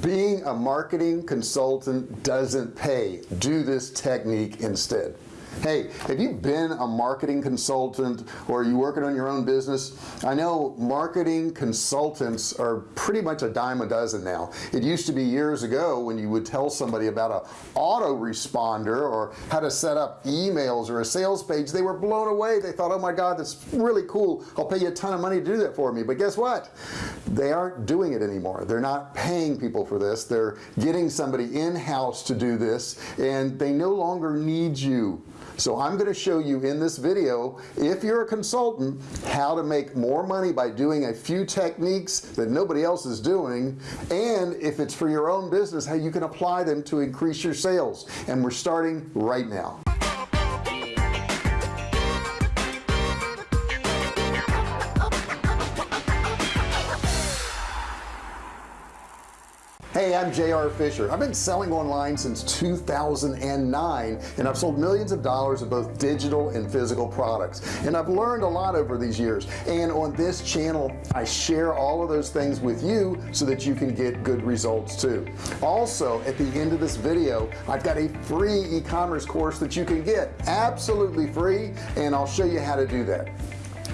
being a marketing consultant doesn't pay. Do this technique instead hey have you been a marketing consultant or are you working on your own business? I know marketing consultants are pretty much a dime a dozen now. It used to be years ago when you would tell somebody about a autoresponder or how to set up emails or a sales page they were blown away. They thought oh my god that's really cool. I'll pay you a ton of money to do that for me. But guess what? They aren't doing it anymore. They're not paying people for this. They're getting somebody in-house to do this and they no longer need you so I'm going to show you in this video if you're a consultant how to make more money by doing a few techniques that nobody else is doing and if it's for your own business how you can apply them to increase your sales. And we're starting right now hey I'm JR Fisher. I've been selling online since 2009 and I've sold millions of dollars of both digital and physical products. And I've learned a lot over these years. And on this channel I share all of those things with you so that you can get good results too. Also at the end of this video I've got a free e-commerce course that you can get absolutely free and I'll show you how to do that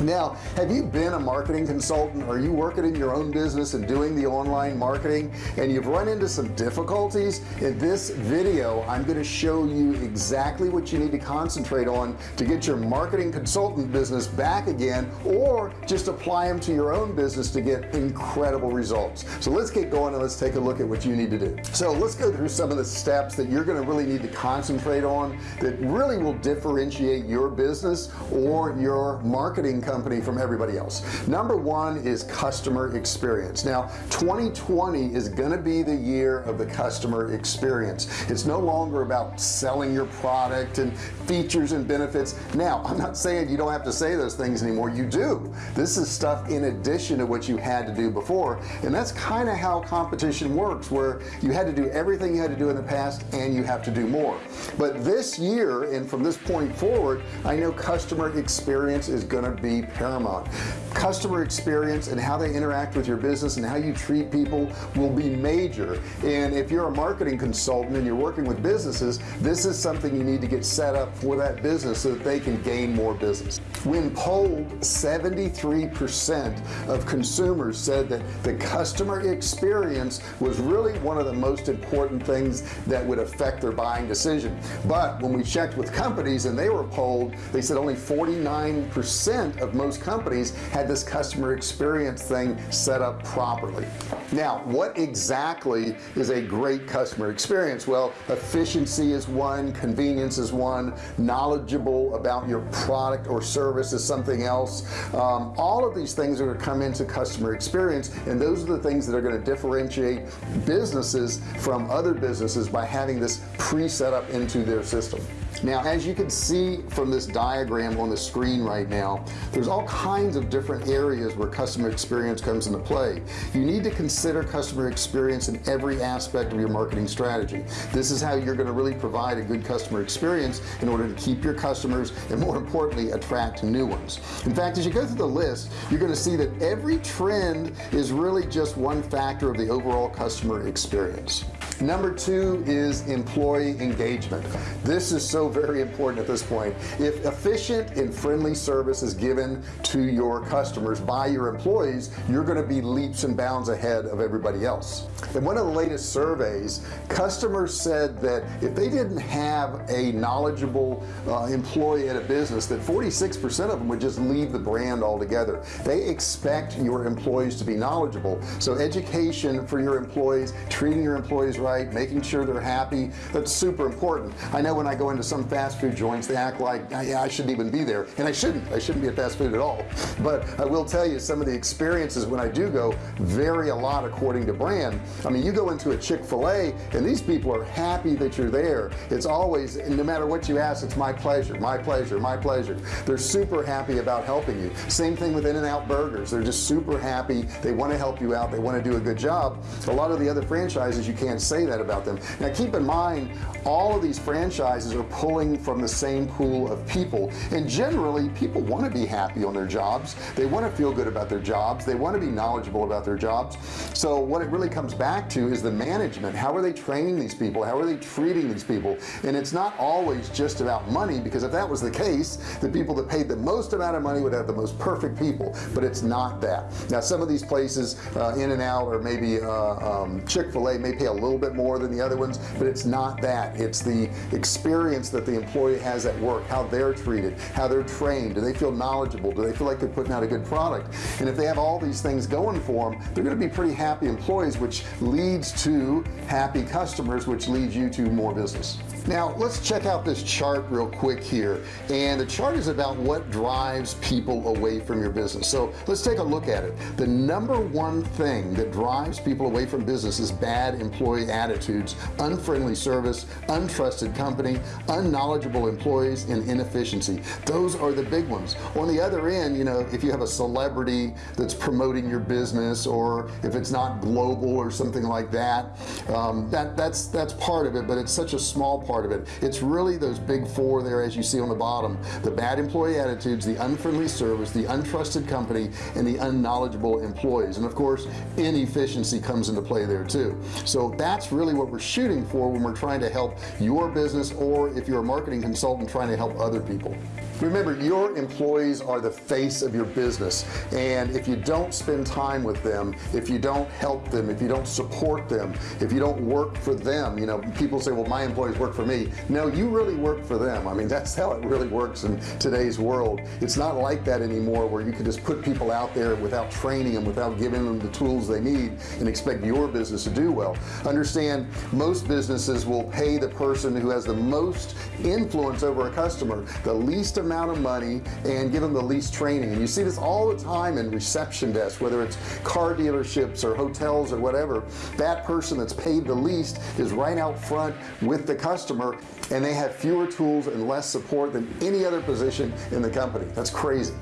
now have you been a marketing consultant? Are you working in your own business and doing the online marketing? And you've run into some difficulties? In this video I'm going to show you exactly what you need to concentrate on to get your marketing consultant business back again or just apply them to your own business to get incredible results. So let's get going and let's take a look at what you need to do. So let's go through some of the steps that you're going to really need to concentrate on that really will differentiate your business or your marketing company from everybody else. Number one is customer experience. Now 2020 is going to be the year of the customer experience. It's no longer about selling your product and features and benefits. Now I'm not saying you don't have to say those things anymore. You do. This is stuff in addition to what you had to do before and that's kind of how competition works where you had to do everything you had to do in the past and you have to do more. But this year and from this point forward I know customer experience is going to paramount. Customer experience and how they interact with your business and how you treat people will be major. And if you're a marketing consultant and you're working with businesses this is something you need to get set up for that business so that they can gain more business. When polled 73% of consumers said that the customer experience was really one of the most important things that would affect their buying decision. But when we checked with companies and they were polled they said only 49% of of most companies had this customer experience thing set up properly. Now what exactly is a great customer experience? Well efficiency is one convenience is one knowledgeable about your product or service is something else. Um, all of these things are going to come into customer experience and those are the things that are going to differentiate businesses from other businesses by having this pre-set up into their system now as you can see from this diagram on the screen right now there's all kinds of different areas where customer experience comes into play. You need to consider customer experience in every aspect of your marketing strategy. This is how you're going to really provide a good customer experience in order to keep your customers and more importantly attract new ones. In fact as you go through the list you're going to see that every trend is really just one factor of the overall customer experience number two is employee engagement. This is so very important at this point. If efficient and friendly service is given to your customers by your employees you're going to be leaps and bounds ahead of everybody else. In one of the latest surveys customers said that if they didn't have a knowledgeable uh, employee at a business that 46% of them would just leave the brand altogether. They expect your employees to be knowledgeable. So education for your employees treating your employees right right making sure they're happy. That's super important. I know when I go into some fast food joints they act like ah, yeah, I shouldn't even be there. And I shouldn't. I shouldn't be at fast food at all. But I will tell you some of the experiences when I do go vary a lot according to brand. I mean you go into a Chick-fil-A and these people are happy that you're there. It's always no matter what you ask it's my pleasure my pleasure my pleasure. They're super happy about helping you. Same thing with In-N-Out burgers. They're just super happy. They want to help you out. They want to do a good job. A lot of the other franchises you can't say say that about them. Now keep in mind all of these franchises are pulling from the same pool of people. And generally people want to be happy on their jobs. They want to feel good about their jobs. They want to be knowledgeable about their jobs. So what it really comes back to is the management. How are they training these people? How are they treating these people? And it's not always just about money because if that was the case the people that paid the most amount of money would have the most perfect people. But it's not that. Now some of these places uh, In-N-Out or maybe uh, um, Chick-fil-A may pay a little bit more than the other ones but it's not that it's the experience that the employee has at work how they're treated how they're trained. Do they feel knowledgeable? Do they feel like they're putting out a good product? And if they have all these things going for them they're going to be pretty happy employees which leads to happy customers which leads you to more business. Now let's check out this chart real quick here. And the chart is about what drives people away from your business. So let's take a look at it. The number one thing that drives people away from business is bad employee attitudes unfriendly service untrusted company unknowledgeable employees and inefficiency. Those are the big ones. On the other end you know if you have a celebrity that's promoting your business or if it's not global or something like that um, that that's that's part of it but it's such a small part part of it. It's really those big four there as you see on the bottom. The bad employee attitudes the unfriendly service the untrusted company and the unknowledgeable employees. And of course inefficiency comes into play there too. So that's really what we're shooting for when we're trying to help your business or if you're a marketing consultant trying to help other people remember your employees are the face of your business. And if you don't spend time with them if you don't help them if you don't support them if you don't work for them you know people say well my employees work for me. No you really work for them. I mean that's how it really works in today's world. It's not like that anymore where you can just put people out there without training them without giving them the tools they need and expect your business to do well. Understand most businesses will pay the person who has the most influence over a customer the least amount amount of money and give them the least training. And you see this all the time in reception desks whether it's car dealerships or hotels or whatever. That person that's paid the least is right out front with the customer and they have fewer tools and less support than any other position in the company. That's crazy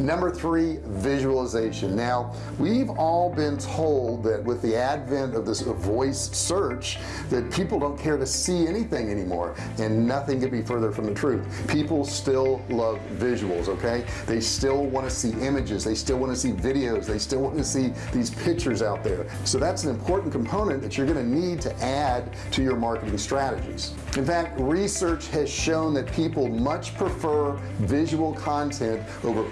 number three visualization. Now we've all been told that with the advent of this voice search that people don't care to see anything anymore and nothing could be further from the truth. People still love visuals okay? They still want to see images they still want to see videos they still want to see these pictures out there. So that's an important component that you're going to need to add to your marketing strategies. In fact research has shown that people much prefer visual content over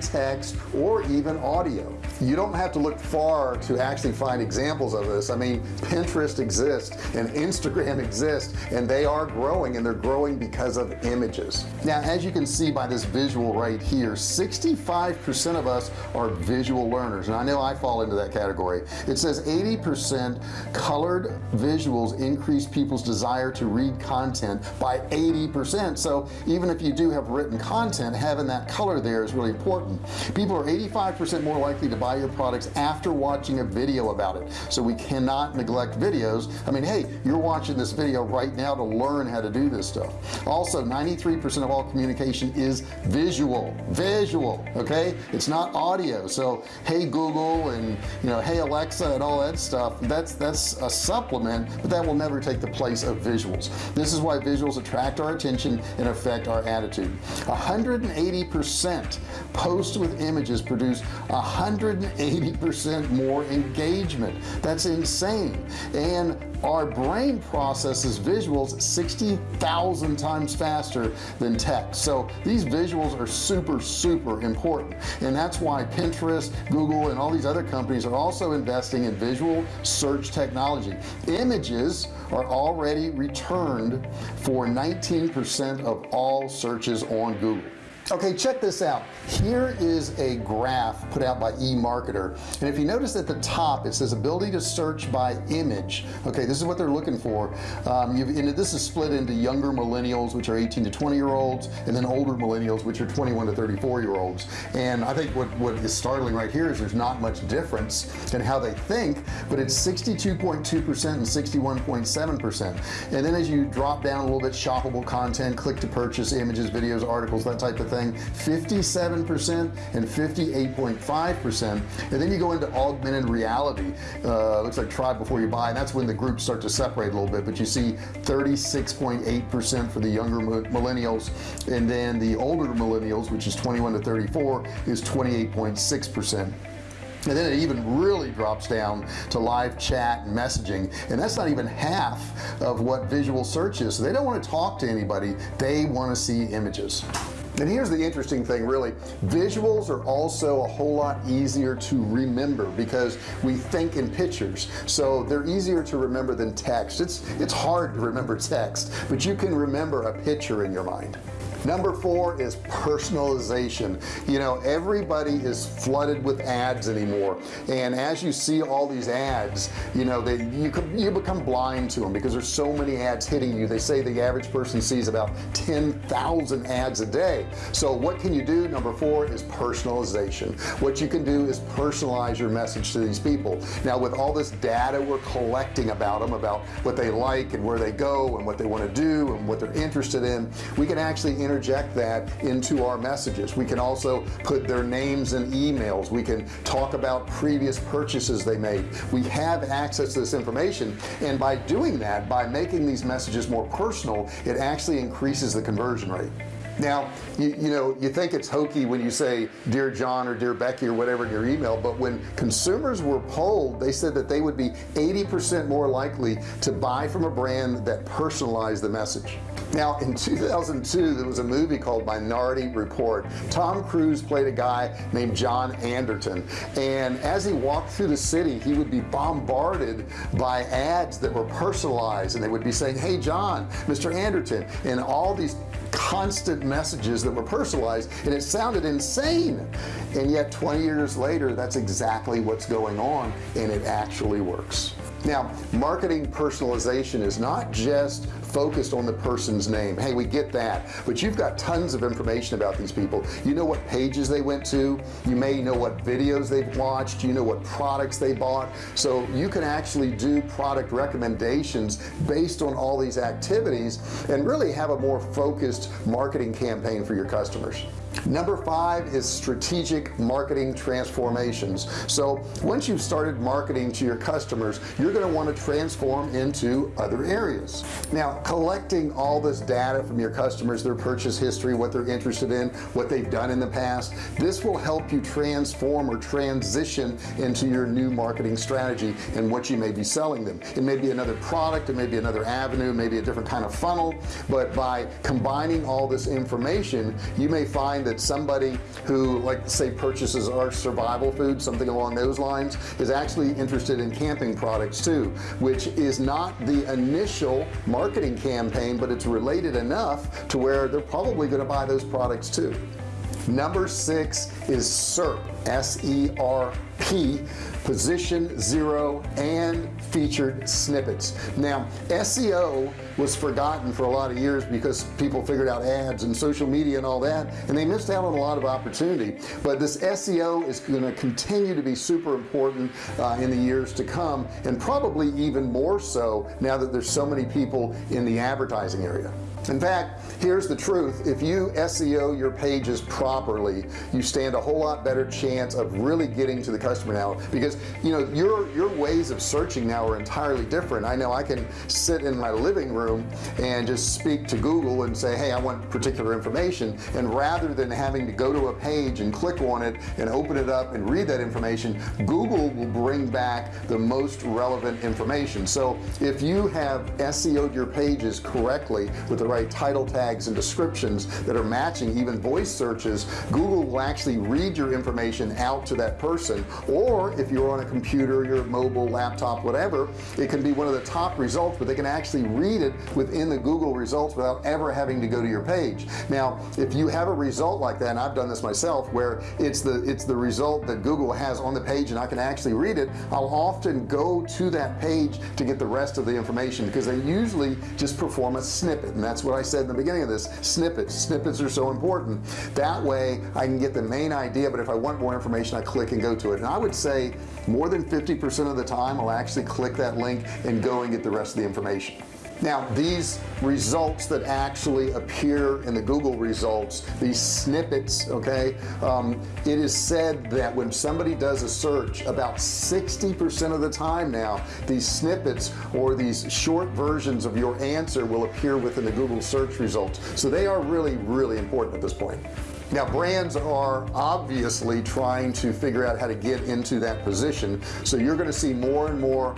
text or even audio. You don't have to look far to actually find examples of this. I mean Pinterest exists and Instagram exists and they are growing and they're growing because of images. Now as you can see by this visual right here 65% of us are visual learners. And I know I fall into that category. It says 80% colored visuals increase people's desire to read content by 80% so even if you do have written content having that color there is really important. People are 85% more likely to buy your products after watching a video about it. So we cannot neglect videos. I mean hey you're watching this video right now to learn how to do this stuff. Also 93% of all communication is visual. Visual okay? It's not audio. So hey Google and you know hey Alexa and all that stuff that's that's a supplement but that will never take the place of visuals. This is why visuals attract our attention and affect our attitude. 180 percent posts with images produce 180% more engagement. That's insane. And our brain processes visuals 60,000 times faster than text so these visuals are super super important. And that's why Pinterest Google and all these other companies are also investing in visual search technology. Images are already returned for 19% of all searches on Google okay check this out. Here is a graph put out by eMarketer. And if you notice at the top it says ability to search by image. Okay this is what they're looking for. Um, this is split into younger millennials which are 18 to 20 year olds and then older millennials which are 21 to 34 year olds and I think what what is startling right here is there's not much difference in how they think but it's 62.2 percent and 61.7 percent. And then as you drop down a little bit shoppable content click to purchase images videos articles that type of thing saying 57% and 58.5% and then you go into augmented reality. Uh, looks like try before you buy. And that's when the groups start to separate a little bit. But you see 36.8% for the younger millennials. And then the older millennials which is 21 to 34 is 28.6 percent. And then it even really drops down to live chat and messaging. And that's not even half of what visual search is. So they don't want to talk to anybody. They want to see images and here's the interesting thing really. Visuals are also a whole lot easier to remember because we think in pictures. So they're easier to remember than text. It's it's hard to remember text but you can remember a picture in your mind number four is personalization. You know everybody is flooded with ads anymore. And as you see all these ads you know they you you become blind to them because there's so many ads hitting you. They say the average person sees about 10,000 ads a day. So what can you do? Number four is personalization. What you can do is personalize your message to these people. Now with all this data we're collecting about them about what they like and where they go and what they want to do and what they're interested in we can actually interject that into our messages. We can also put their names and emails. We can talk about previous purchases they made. We have access to this information and by doing that by making these messages more personal it actually increases the conversion rate now you, you know you think it's hokey when you say dear John or dear Becky or whatever in your email but when consumers were polled they said that they would be 80% more likely to buy from a brand that personalized the message now in 2002 there was a movie called Minority Report Tom Cruise played a guy named John Anderton and as he walked through the city he would be bombarded by ads that were personalized and they would be saying hey John mr. Anderton and all these constant messages that were personalized and it sounded insane. And yet 20 years later that's exactly what's going on and it actually works. Now marketing personalization is not just focused on the person's name. Hey we get that. But you've got tons of information about these people. You know what pages they went to. You may know what videos they've watched. You know what products they bought. So you can actually do product recommendations based on all these activities and really have a more focused marketing campaign for your customers. Number five is strategic marketing transformations. So once you've started marketing to your customers you're going to want to transform into other areas. Now collecting all this data from your customers their purchase history what they're interested in what they've done in the past this will help you transform or transition into your new marketing strategy and what you may be selling them. It may be another product it may be another avenue maybe a different kind of funnel but by combining all this information you may find that somebody who like say purchases our survival food something along those lines is actually interested in camping products too which is not the initial marketing campaign but it's related enough to where they're probably going to buy those products too number six is SERP s-e-r-p position zero and featured snippets. Now SEO was forgotten for a lot of years because people figured out ads and social media and all that and they missed out on a lot of opportunity. But this SEO is going to continue to be super important uh, in the years to come and probably even more so now that there's so many people in the advertising area in fact here's the truth. If you SEO your pages properly you stand a whole lot better chance of really getting to the customer now because you know your your ways of searching now are entirely different. I know I can sit in my living room and just speak to Google and say hey I want particular information. And rather than having to go to a page and click on it and open it up and read that information Google will bring back the most relevant information. So if you have SEO'd your pages correctly with the right title tags and descriptions that are matching even voice searches Google will actually read your information out to that person. Or if you're on a computer your mobile laptop whatever it can be one of the top results but they can actually read it within the Google results without ever having to go to your page. Now if you have a result like that and I've done this myself where it's the it's the result that Google has on the page and I can actually read it I'll often go to that page to get the rest of the information because they usually just perform a snippet and that's that's what I said in the beginning of this. Snippets. Snippets are so important. That way I can get the main idea but if I want more information I click and go to it. And I would say more than 50% of the time I'll actually click that link and go and get the rest of the information now these results that actually appear in the Google results these snippets okay um, it is said that when somebody does a search about 60% of the time now these snippets or these short versions of your answer will appear within the Google search results. So they are really really important at this point now brands are obviously trying to figure out how to get into that position. So you're going to see more and more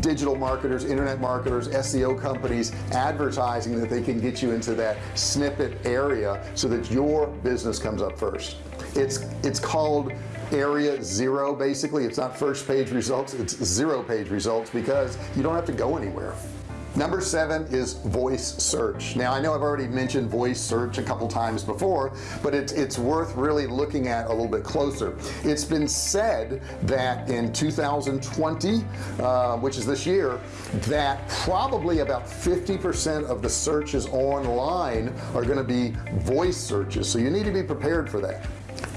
digital marketers internet marketers SEO companies advertising that they can get you into that snippet area so that your business comes up first. It's it's called area zero basically. It's not first page results it's zero page results because you don't have to go anywhere number seven is voice search. Now I know I've already mentioned voice search a couple times before but it's it's worth really looking at a little bit closer. It's been said that in 2020 uh, which is this year that probably about 50% of the searches online are going to be voice searches. So you need to be prepared for that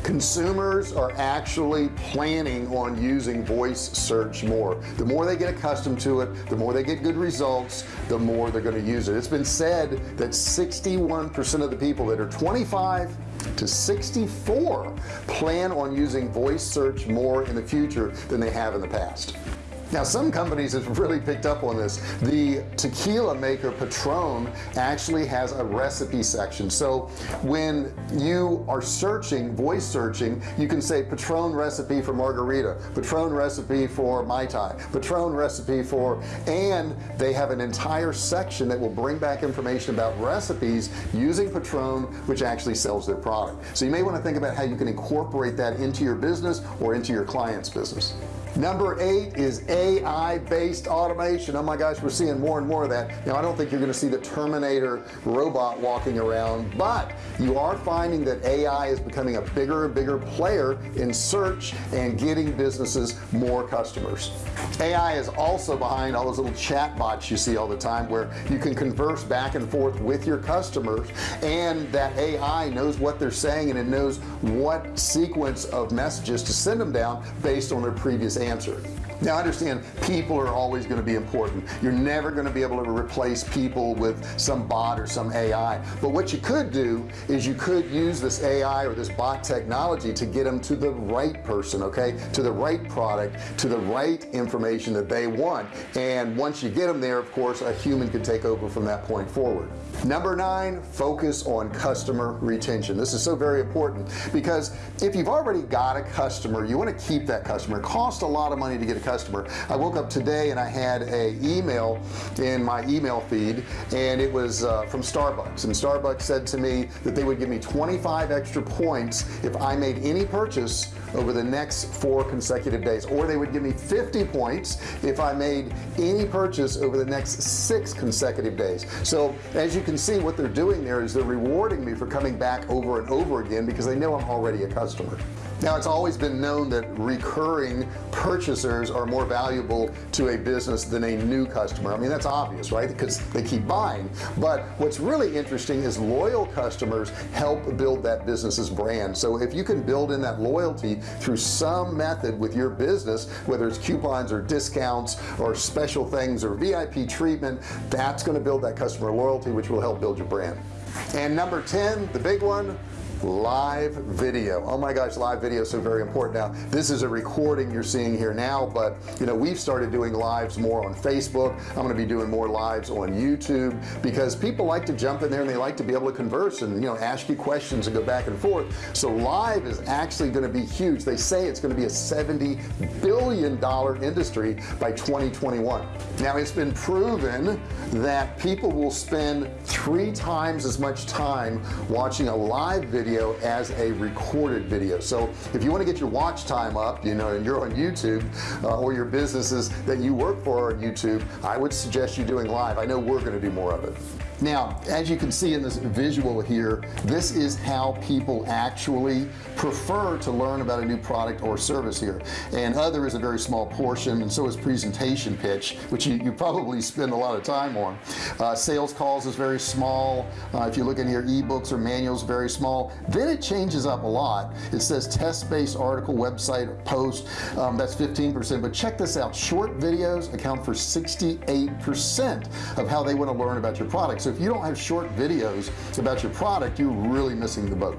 consumers are actually planning on using voice search more. The more they get accustomed to it the more they get good results the more they're going to use it. It's been said that 61% of the people that are 25 to 64 plan on using voice search more in the future than they have in the past now some companies have really picked up on this. The tequila maker Patron actually has a recipe section. So when you are searching voice searching you can say Patron recipe for margarita Patron recipe for Mai Tai Patron recipe for and they have an entire section that will bring back information about recipes using Patron which actually sells their product. So you may want to think about how you can incorporate that into your business or into your clients business. Number eight is AI based automation. Oh my gosh we're seeing more and more of that. Now I don't think you're gonna see the Terminator robot walking around but you are finding that AI is becoming a bigger and bigger player in search and getting businesses more customers. AI is also behind all those little chat bots you see all the time where you can converse back and forth with your customers and that AI knows what they're saying and it knows what sequence of messages to send them down based on their previous answer now I understand people are always going to be important. You're never going to be able to replace people with some bot or some AI but what you could do is you could use this AI or this bot technology to get them to the right person okay? To the right product to the right information that they want. And once you get them there of course a human could take over from that point forward. Number nine focus on customer retention. This is so very important because if you've already got a customer you want to keep that customer. It costs a lot of money to get a customer I woke up today and I had a email in my email feed and it was uh, from Starbucks. And Starbucks said to me that they would give me 25 extra points if I made any purchase over the next four consecutive days. Or they would give me 50 points if I made any purchase over the next six consecutive days. So as you can see what they're doing there is they're rewarding me for coming back over and over again because they know I'm already a customer. Now it's always been known that recurring purchasers are more valuable to a business than a new customer. I mean that's obvious right? Because they keep buying. But what's really interesting is loyal customers help build that business's brand. So if you can build in that loyalty through some method with your business whether it's coupons or discounts or special things or VIP treatment that's going to build that customer loyalty which will help build your brand. And number 10 the big one live video. Oh my gosh live video is so very important. Now this is a recording you're seeing here now but you know we've started doing lives more on Facebook. I'm going to be doing more lives on YouTube because people like to jump in there and they like to be able to converse and you know ask you questions and go back and forth. So live is actually going to be huge. They say it's going to be a 70 billion dollar industry by 2021 now it's been proven that people will spend three times as much time watching a live video video as a recorded video. So if you want to get your watch time up you know and you're on YouTube uh, or your businesses that you work for on YouTube I would suggest you doing live. I know we're going to do more of it now as you can see in this visual here this is how people actually prefer to learn about a new product or service here. And other is a very small portion and so is presentation pitch which you, you probably spend a lot of time on. Uh, sales calls is very small. Uh, if you look in here ebooks or manuals very small. Then it changes up a lot. It says test-based article website post. Um, that's 15% but check this out. Short videos account for 68% of how they want to learn about your product so if you don't have short videos about your product you're really missing the boat.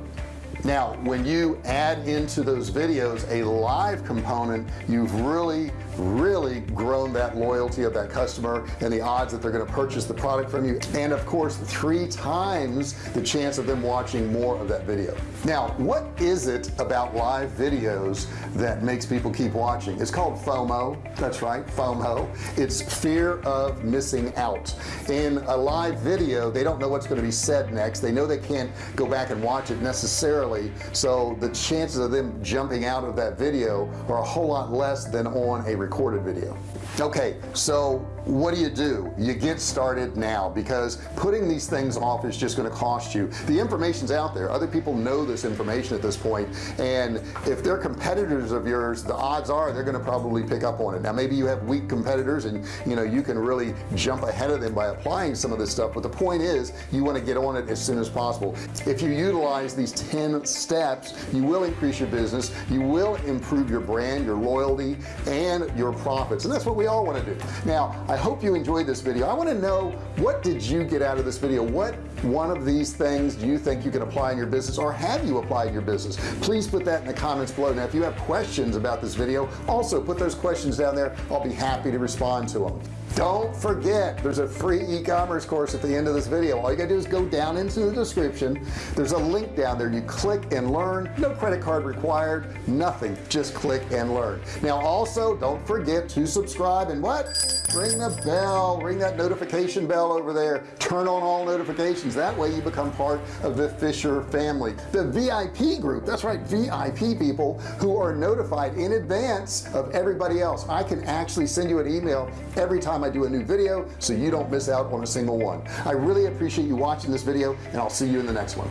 Now when you add into those videos a live component you've really really grown that loyalty of that customer and the odds that they're going to purchase the product from you and of course three times the chance of them watching more of that video. Now what is it about live videos that makes people keep watching? It's called FOMO. That's right FOMO. It's fear of missing out. In a live video they don't know what's going to be said next. They know they can't go back and watch it necessarily. So the chances of them jumping out of that video are a whole lot less than on a recorded video. Okay so what do you do? You get started now because putting these things off is just going to cost you. The information's out there. Other people know this information at this point and if they're competitors of yours the odds are they're going to probably pick up on it. Now maybe you have weak competitors and you know you can really jump ahead of them by applying some of this stuff but the point is you want to get on it as soon as possible. If you utilize these 10 steps you will increase your business you will improve your brand your loyalty and your profits and that's what we all want to do. Now I hope you enjoyed this video. I want to know what did you get out of this video? What one of these things do you think you can apply in your business or have you applied in your business? Please put that in the comments below. Now if you have questions about this video also put those questions down there. I'll be happy to respond to them don't forget there's a free e-commerce course at the end of this video. All you gotta do is go down into the description. There's a link down there. You click and learn. No credit card required nothing. Just click and learn. Now also don't forget to subscribe and what? Ring the bell. Ring that notification bell over there. Turn on all notifications. That way you become part of the Fisher family. The VIP group that's right VIP people who are notified in advance of everybody else. I can actually send you an email every time I do a new video so you don't miss out on a single one I really appreciate you watching this video and I'll see you in the next one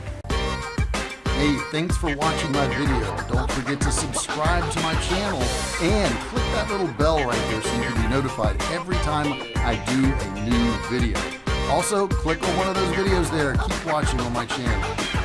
Hey, thanks for watching my video. Don't forget to subscribe to my channel and click that little bell right there so you can be notified every time I do a new video. Also, click on one of those videos there. Keep watching on my channel.